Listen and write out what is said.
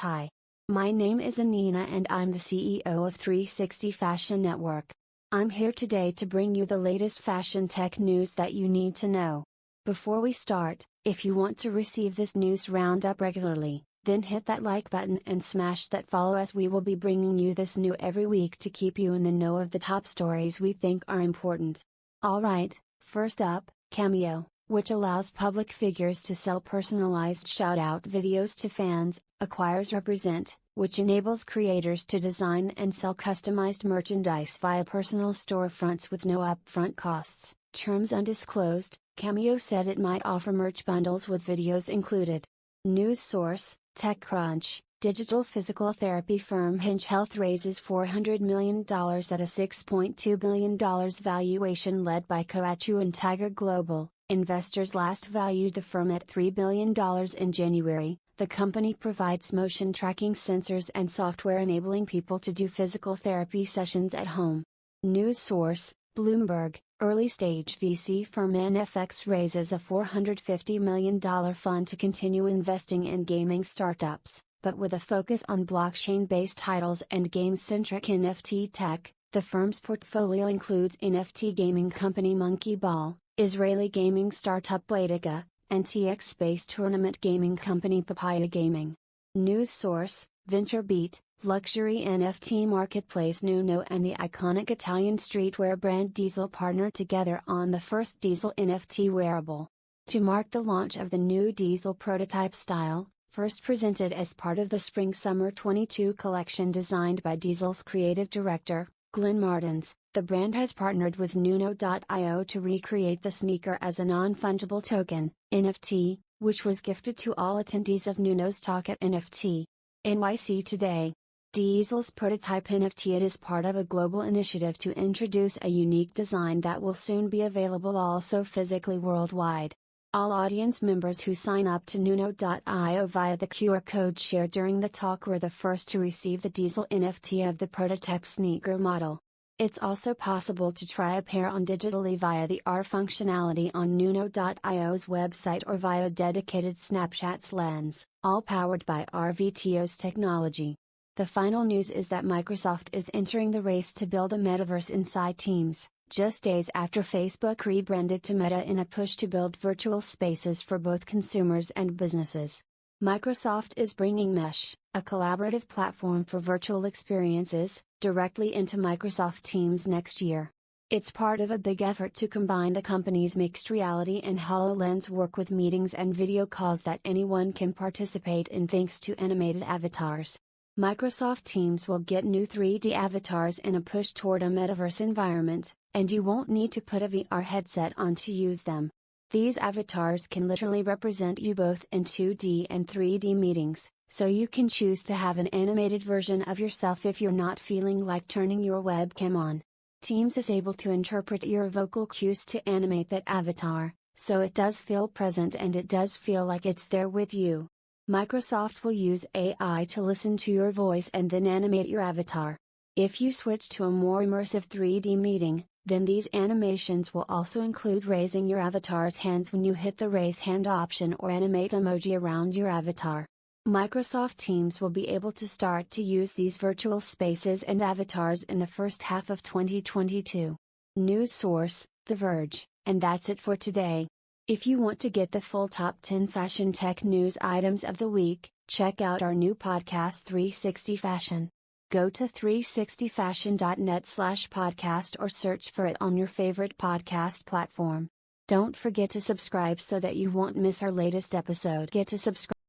Hi. My name is Anina and I'm the CEO of 360 Fashion Network. I'm here today to bring you the latest fashion tech news that you need to know. Before we start, if you want to receive this news roundup regularly, then hit that like button and smash that follow as we will be bringing you this new every week to keep you in the know of the top stories we think are important. Alright, first up, Cameo which allows public figures to sell personalized shout-out videos to fans, acquires Represent, which enables creators to design and sell customized merchandise via personal storefronts with no upfront costs. Terms undisclosed, Cameo said it might offer merch bundles with videos included. News source, TechCrunch, digital physical therapy firm Hinge Health raises $400 million at a $6.2 billion valuation led by Coatue and Tiger Global, Investors last valued the firm at $3 billion in January. The company provides motion tracking sensors and software enabling people to do physical therapy sessions at home. News source Bloomberg Early stage VC firm NFX raises a $450 million fund to continue investing in gaming startups, but with a focus on blockchain based titles and game centric NFT tech. The firm's portfolio includes NFT gaming company Monkey Ball, Israeli gaming startup Playtika, and TX based tournament gaming company Papaya Gaming. News source VentureBeat, luxury NFT marketplace Nuno and the iconic Italian streetwear brand Diesel partnered together on the first Diesel NFT wearable. To mark the launch of the new Diesel prototype style, first presented as part of the Spring Summer 22 collection designed by Diesel's creative director, Glenn Martens, the brand has partnered with Nuno.io to recreate the sneaker as a non fungible token, NFT, which was gifted to all attendees of Nuno's talk at NFT. NYC Today. Diesel's prototype NFT it is part of a global initiative to introduce a unique design that will soon be available also physically worldwide. All audience members who sign up to Nuno.io via the QR code shared during the talk were the first to receive the Diesel NFT of the prototype sneaker model. It's also possible to try a pair on digitally via the AR functionality on Nuno.io's website or via dedicated Snapchat's lens, all powered by RVTO's technology. The final news is that Microsoft is entering the race to build a metaverse inside Teams, just days after Facebook rebranded to Meta in a push to build virtual spaces for both consumers and businesses. Microsoft is bringing Mesh, a collaborative platform for virtual experiences, directly into Microsoft Teams next year. It's part of a big effort to combine the company's mixed reality and HoloLens work with meetings and video calls that anyone can participate in thanks to animated avatars. Microsoft Teams will get new 3D avatars in a push toward a metaverse environment, and you won't need to put a VR headset on to use them. These avatars can literally represent you both in 2D and 3D meetings, so you can choose to have an animated version of yourself if you're not feeling like turning your webcam on. Teams is able to interpret your vocal cues to animate that avatar, so it does feel present and it does feel like it's there with you. Microsoft will use AI to listen to your voice and then animate your avatar. If you switch to a more immersive 3D meeting, then these animations will also include raising your avatar's hands when you hit the raise hand option or animate emoji around your avatar. Microsoft Teams will be able to start to use these virtual spaces and avatars in the first half of 2022. News source, The Verge, and that's it for today. If you want to get the full top 10 fashion tech news items of the week, check out our new podcast 360 Fashion. Go to 360fashion.net slash podcast or search for it on your favorite podcast platform. Don't forget to subscribe so that you won't miss our latest episode. Get to subscribe